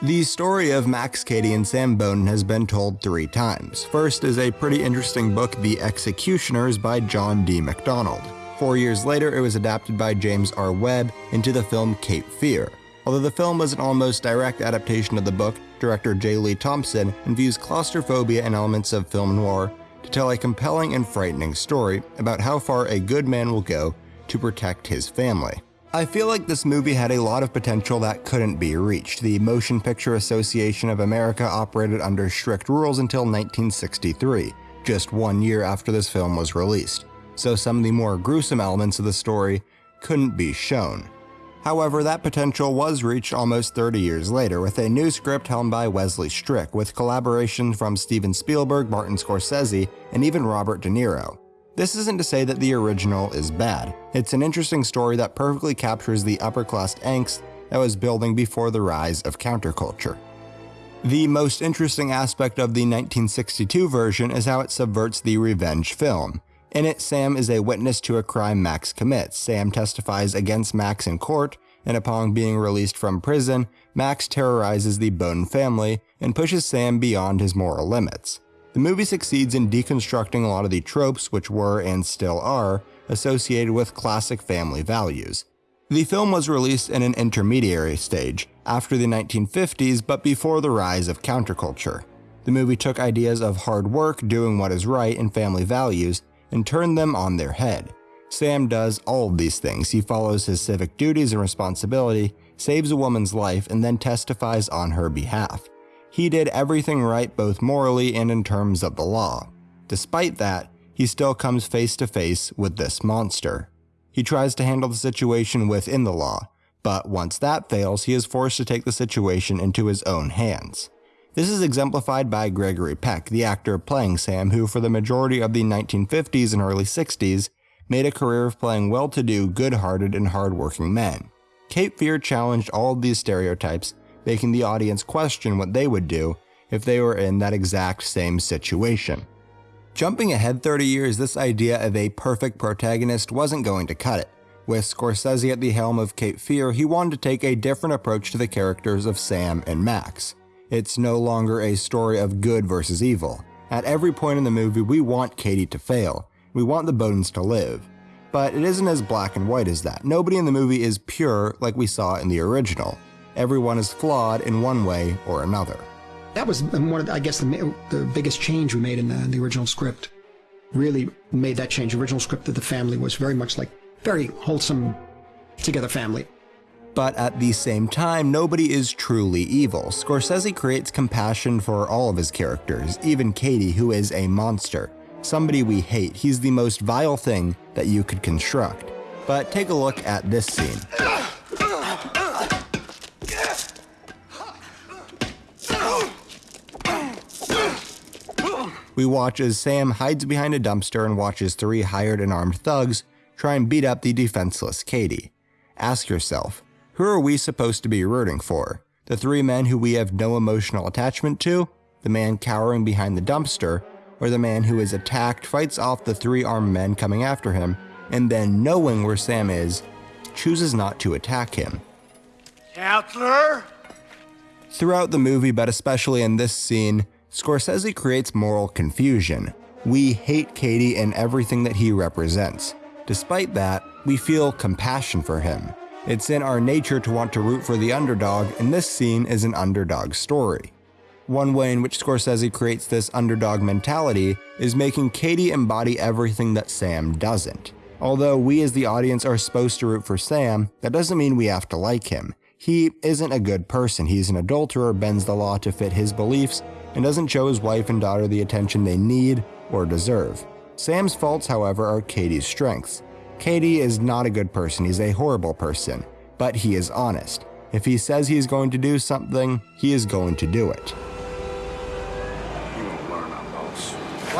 The story of Max Cady and Sam Bowden has been told three times. First is a pretty interesting book, The Executioners by John D. MacDonald. Four years later, it was adapted by James R. Webb into the film Cape Fear. Although the film was an almost direct adaptation of the book, director J. Lee Thompson infused claustrophobia and elements of film noir to tell a compelling and frightening story about how far a good man will go to protect his family. I feel like this movie had a lot of potential that couldn't be reached. The Motion Picture Association of America operated under strict rules until 1963, just one year after this film was released, so some of the more gruesome elements of the story couldn't be shown. However, that potential was reached almost 30 years later with a new script helmed by Wesley Strick, with collaboration from Steven Spielberg, Martin Scorsese, and even Robert De Niro. This isn't to say that the original is bad. It's an interesting story that perfectly captures the upper class angst that was building before the rise of counterculture. The most interesting aspect of the 1962 version is how it subverts the revenge film. In it, Sam is a witness to a crime Max commits. Sam testifies against Max in court, and upon being released from prison, Max terrorizes the Bowden family and pushes Sam beyond his moral limits. The movie succeeds in deconstructing a lot of the tropes which were, and still are, associated with classic family values. The film was released in an intermediary stage, after the 1950s but before the rise of counterculture. The movie took ideas of hard work, doing what is right, and family values, and turned them on their head. Sam does all of these things. He follows his civic duties and responsibility, saves a woman's life, and then testifies on her behalf. He did everything right both morally and in terms of the law. Despite that, he still comes face to face with this monster. He tries to handle the situation within the law, but once that fails, he is forced to take the situation into his own hands. This is exemplified by Gregory Peck, the actor playing Sam, who for the majority of the 1950s and early 60s made a career of playing well-to-do, good-hearted, and hard-working men. Cape Fear challenged all of these stereotypes, making the audience question what they would do if they were in that exact same situation. Jumping ahead 30 years, this idea of a perfect protagonist wasn't going to cut it. With Scorsese at the helm of Cape Fear, he wanted to take a different approach to the characters of Sam and Max. It's no longer a story of good versus evil. At every point in the movie, we want Cady to fail. We want the Bowdens to live. But it isn't as black and white as that. Nobody in the movie is pure like we saw in the original. Everyone is flawed in one way or another. That was one of, the, I guess, the, the biggest change we made in the, the original script. Really made that change. The original script of the family was very much like very wholesome, together family but at the same time, nobody is truly evil. Scorsese creates compassion for all of his characters, even Cady, who is a monster. Somebody we hate, he's the most vile thing that you could construct. But take a look at this scene. We watch as Sam hides behind a dumpster and watches three hired and armed thugs try and beat up the defenseless Cady. Ask yourself, who are we supposed to be rooting for? The three men who we have no emotional attachment to? The man cowering behind the dumpster? Or the man who is attacked, fights off the three armed men coming after him, and then knowing where Sam is, chooses not to attack him? Counselor? Throughout the movie, but especially in this scene, Scorsese creates moral confusion. We hate Cady and everything that he represents. Despite that, we feel compassion for him. It's in our nature to want to root for the underdog, and this scene is an underdog story. One way in which Scorsese creates this underdog mentality is making Cady embody everything that Sam doesn't. Although we as the audience are supposed to root for Sam, that doesn't mean we have to like him. He isn't a good person, he's an adulterer, bends the law to fit his beliefs, and doesn't show his wife and daughter the attention they need or deserve. Sam's faults, however, are Cady's strengths. Cady is not a good person, he's a horrible person, but he is honest. If he says he is going to do something, he is going to do it.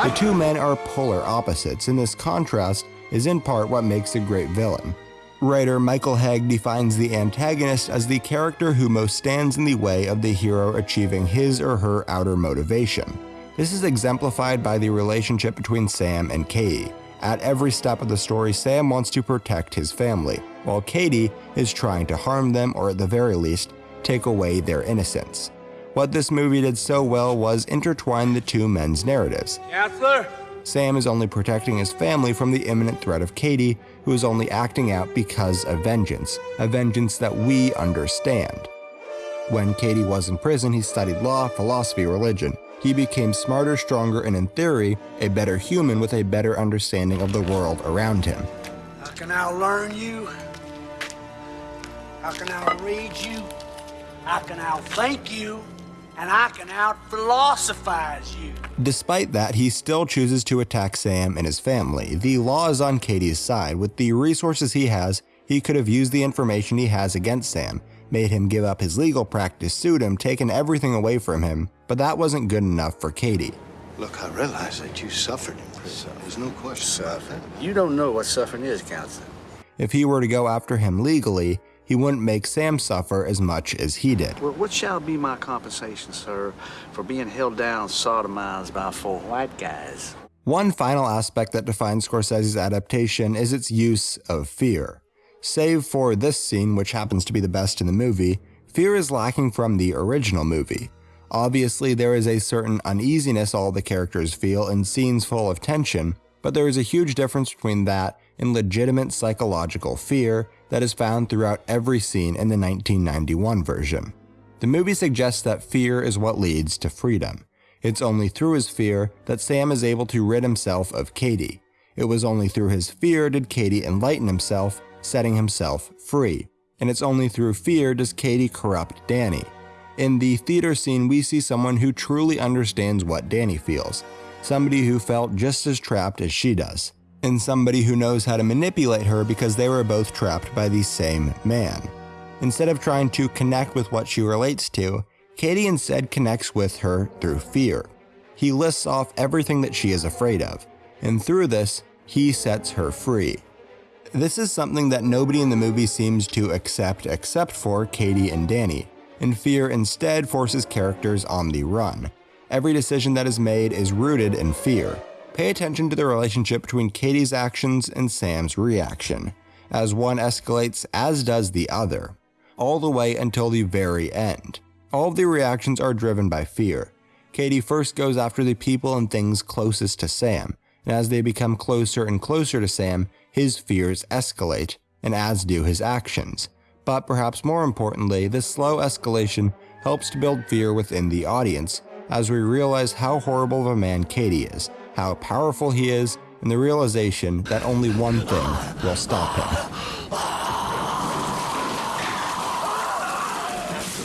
The two men are polar opposites, and this contrast is in part what makes a great villain. Writer Michael Hauge defines the antagonist as the character who most stands in the way of the hero achieving his or her outer motivation. This is exemplified by the relationship between Sam and Cady. At every step of the story, Sam wants to protect his family, while Cady is trying to harm them or at the very least, take away their innocence. What this movie did so well was intertwine the two men's narratives. Counselor? Sam is only protecting his family from the imminent threat of Cady, who is only acting out because of vengeance, a vengeance that we understand. When Cady was in prison, he studied law, philosophy, religion. He became smarter, stronger, and in theory, a better human with a better understanding of the world around him. How can I learn you? How can I read you? How can I thank you? And I can out philosophize you. Despite that, he still chooses to attack Sam and his family. The law is on Cady's side. With the resources he has, he could have used the information he has against Sam, made him give up his legal practice, sued him, taken everything away from him, but that wasn't good enough for Cady. Look, I realize that you suffered in prison. There's no question about that. You don't know what suffering is, counselor. If he were to go after him legally, he wouldn't make Sam suffer as much as he did. Well, what shall be my compensation, sir, for being held down, sodomized by four white guys? One final aspect that defines Scorsese's adaptation is its use of fear. Save for this scene, which happens to be the best in the movie, fear is lacking from the original movie. Obviously, there is a certain uneasiness all the characters feel in scenes full of tension, but there is a huge difference between that and legitimate psychological fear that is found throughout every scene in the 1991 version. The movie suggests that fear is what leads to freedom. It's only through his fear that Sam is able to rid himself of Cady. It was only through his fear did Cady enlighten himself, setting himself free. And it's only through fear does Cady corrupt Danny. In the theater scene, we see someone who truly understands what Danny feels, somebody who felt just as trapped as she does and somebody who knows how to manipulate her because they were both trapped by the same man. Instead of trying to connect with what she relates to, Cady instead connects with her through fear. He lists off everything that she is afraid of, and through this, he sets her free. This is something that nobody in the movie seems to accept except for Cady and Danny, and fear instead forces characters on the run. Every decision that is made is rooted in fear, Pay attention to the relationship between Cady's actions and Sam's reaction, as one escalates as does the other, all the way until the very end. All of the reactions are driven by fear. Cady first goes after the people and things closest to Sam, and as they become closer and closer to Sam, his fears escalate, and as do his actions. But perhaps more importantly, this slow escalation helps to build fear within the audience, as we realize how horrible of a man Cady is, how powerful he is, and the realization that only one thing will stop him.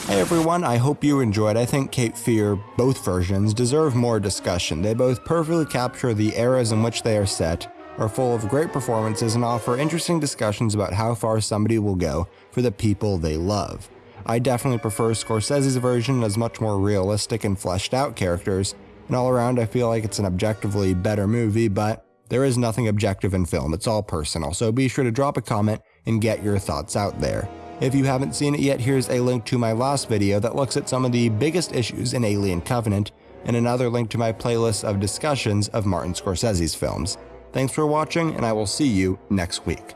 Hey everyone, I hope you enjoyed. I think Cape Fear, both versions, deserve more discussion. They both perfectly capture the eras in which they are set, are full of great performances, and offer interesting discussions about how far somebody will go for the people they love. I definitely prefer Scorsese's version as much more realistic and fleshed out characters, and all around, I feel like it's an objectively better movie, but there is nothing objective in film, it's all personal, so be sure to drop a comment and get your thoughts out there. If you haven't seen it yet, here's a link to my last video that looks at some of the biggest issues in Alien Covenant, and another link to my playlist of discussions of Martin Scorsese's films. Thanks for watching, and I will see you next week.